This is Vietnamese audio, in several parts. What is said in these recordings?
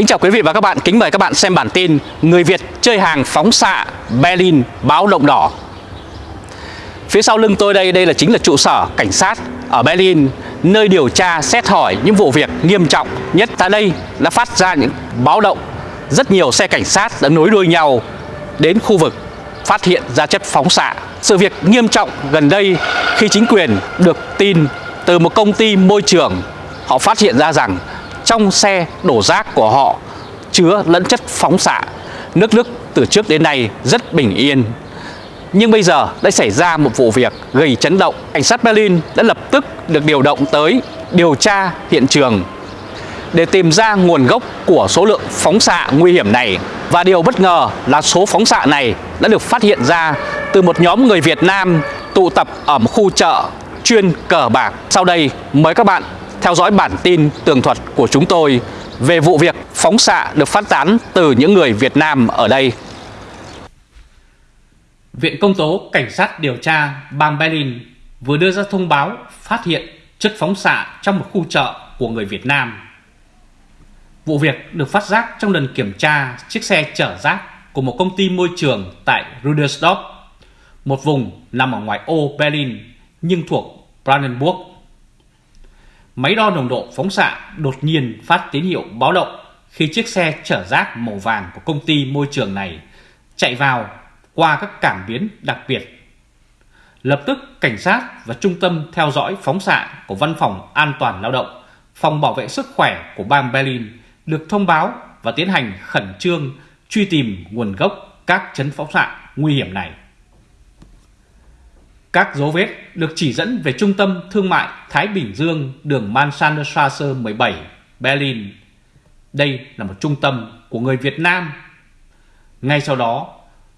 Kính chào quý vị và các bạn, kính mời các bạn xem bản tin Người Việt chơi hàng phóng xạ Berlin báo động đỏ. Phía sau lưng tôi đây, đây là chính là trụ sở cảnh sát ở Berlin Nơi điều tra xét hỏi những vụ việc nghiêm trọng nhất. Tại đây đã phát ra những báo động Rất nhiều xe cảnh sát đã nối đuôi nhau đến khu vực phát hiện ra chất phóng xạ. Sự việc nghiêm trọng gần đây khi chính quyền được tin từ một công ty môi trường Họ phát hiện ra rằng trong xe đổ rác của họ chứa lẫn chất phóng xạ. Nước Đức từ trước đến nay rất bình yên. Nhưng bây giờ đã xảy ra một vụ việc gây chấn động. Cảnh sát Berlin đã lập tức được điều động tới điều tra hiện trường để tìm ra nguồn gốc của số lượng phóng xạ nguy hiểm này. Và điều bất ngờ là số phóng xạ này đã được phát hiện ra từ một nhóm người Việt Nam tụ tập ở một khu chợ chuyên cờ bạc. Sau đây mời các bạn theo dõi bản tin tường thuật của chúng tôi về vụ việc phóng xạ được phát tán từ những người Việt Nam ở đây. Viện Công tố Cảnh sát điều tra bang Berlin vừa đưa ra thông báo phát hiện chất phóng xạ trong một khu chợ của người Việt Nam. Vụ việc được phát giác trong lần kiểm tra chiếc xe chở rác của một công ty môi trường tại Rudersdorf, một vùng nằm ở ngoài ô Berlin nhưng thuộc Brandenburg máy đo nồng độ phóng xạ đột nhiên phát tín hiệu báo động khi chiếc xe chở rác màu vàng của công ty môi trường này chạy vào qua các cảm biến đặc biệt. Lập tức cảnh sát và trung tâm theo dõi phóng xạ của Văn phòng An toàn Lao động, Phòng Bảo vệ Sức khỏe của bang Berlin được thông báo và tiến hành khẩn trương truy tìm nguồn gốc các chấn phóng xạ nguy hiểm này. Các dấu vết được chỉ dẫn về trung tâm thương mại Thái Bình Dương đường Mansandstrasse 17, Berlin. Đây là một trung tâm của người Việt Nam. Ngay sau đó,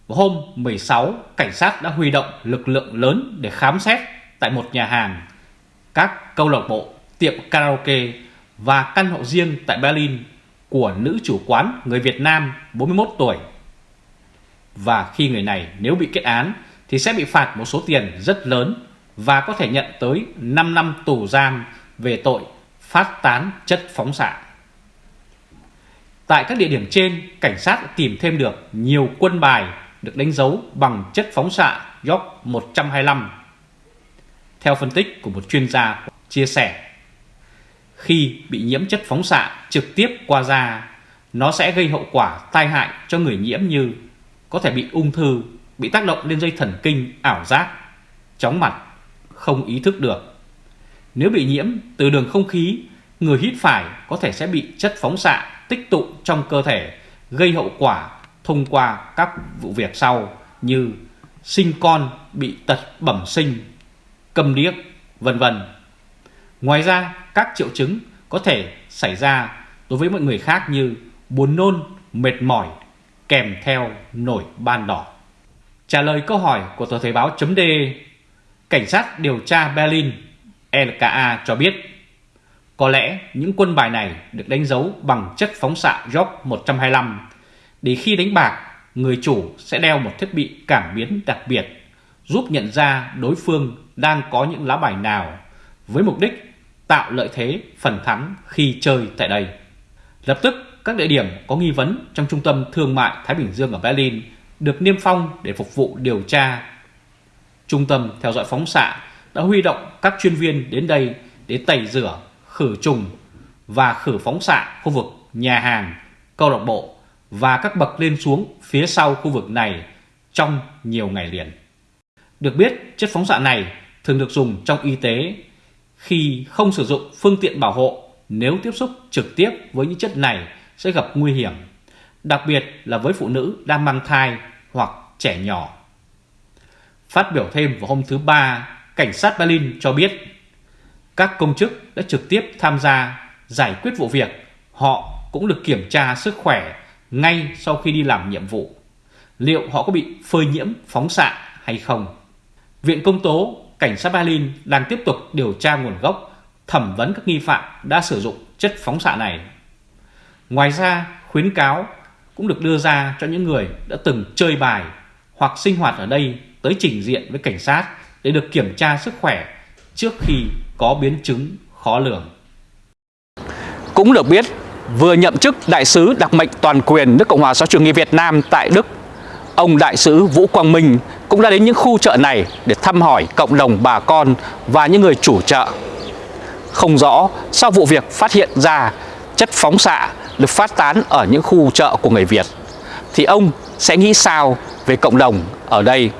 hôm 16, cảnh sát đã huy động lực lượng lớn để khám xét tại một nhà hàng, các câu lạc bộ, tiệm karaoke và căn hộ riêng tại Berlin của nữ chủ quán người Việt Nam 41 tuổi. Và khi người này nếu bị kết án thì sẽ bị phạt một số tiền rất lớn và có thể nhận tới 5 năm tù giam về tội phát tán chất phóng xạ. Tại các địa điểm trên, cảnh sát tìm thêm được nhiều quân bài được đánh dấu bằng chất phóng xạ York 125. Theo phân tích của một chuyên gia chia sẻ, khi bị nhiễm chất phóng xạ trực tiếp qua da, nó sẽ gây hậu quả tai hại cho người nhiễm như có thể bị ung thư bị tác động lên dây thần kinh ảo giác, chóng mặt, không ý thức được. Nếu bị nhiễm từ đường không khí, người hít phải có thể sẽ bị chất phóng xạ tích tụ trong cơ thể, gây hậu quả thông qua các vụ việc sau như sinh con bị tật bẩm sinh, cầm điếc, vân vân. Ngoài ra, các triệu chứng có thể xảy ra đối với mọi người khác như buồn nôn, mệt mỏi kèm theo nổi ban đỏ. Trả lời câu hỏi của tờ Thời báo chấm Cảnh sát điều tra Berlin LKA cho biết có lẽ những quân bài này được đánh dấu bằng chất phóng xạ York 125 để khi đánh bạc, người chủ sẽ đeo một thiết bị cảm biến đặc biệt giúp nhận ra đối phương đang có những lá bài nào với mục đích tạo lợi thế phần thắng khi chơi tại đây. Lập tức, các địa điểm có nghi vấn trong trung tâm thương mại Thái Bình Dương ở Berlin được niêm phong để phục vụ điều tra. Trung tâm theo dõi phóng xạ đã huy động các chuyên viên đến đây để tẩy rửa, khử trùng và khử phóng xạ khu vực nhà hàng, câu lạc bộ và các bậc lên xuống phía sau khu vực này trong nhiều ngày liền. Được biết, chất phóng xạ này thường được dùng trong y tế khi không sử dụng phương tiện bảo hộ nếu tiếp xúc trực tiếp với những chất này sẽ gặp nguy hiểm, đặc biệt là với phụ nữ đang mang thai hoặc trẻ nhỏ. Phát biểu thêm vào hôm thứ Ba, cảnh sát Berlin cho biết các công chức đã trực tiếp tham gia giải quyết vụ việc. Họ cũng được kiểm tra sức khỏe ngay sau khi đi làm nhiệm vụ. Liệu họ có bị phơi nhiễm phóng xạ hay không? Viện Công tố Cảnh sát Berlin đang tiếp tục điều tra nguồn gốc, thẩm vấn các nghi phạm đã sử dụng chất phóng xạ này. Ngoài ra, khuyến cáo cũng được đưa ra cho những người đã từng chơi bài hoặc sinh hoạt ở đây tới trình diện với cảnh sát để được kiểm tra sức khỏe trước khi có biến chứng khó lường. Cũng được biết, vừa nhậm chức đại sứ đặc mệnh toàn quyền nước Cộng hòa xã chủ nghĩa Việt Nam tại Đức, ông đại sứ Vũ Quang Minh cũng đã đến những khu chợ này để thăm hỏi cộng đồng bà con và những người chủ chợ. Không rõ sau vụ việc phát hiện ra chất phóng xạ được phát tán ở những khu chợ của người Việt thì ông sẽ nghĩ sao về cộng đồng ở đây?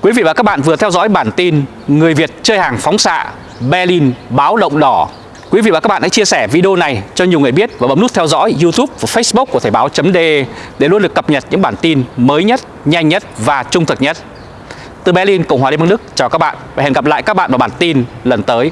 Quý vị và các bạn vừa theo dõi bản tin Người Việt chơi hàng phóng xạ Berlin báo động đỏ Quý vị và các bạn hãy chia sẻ video này cho nhiều người biết và bấm nút theo dõi YouTube và Facebook của Thời báo.de để luôn được cập nhật những bản tin mới nhất, nhanh nhất và trung thực nhất. Từ Berlin, Cộng hòa Liên bang Đức, chào các bạn và hẹn gặp lại các bạn vào bản tin lần tới.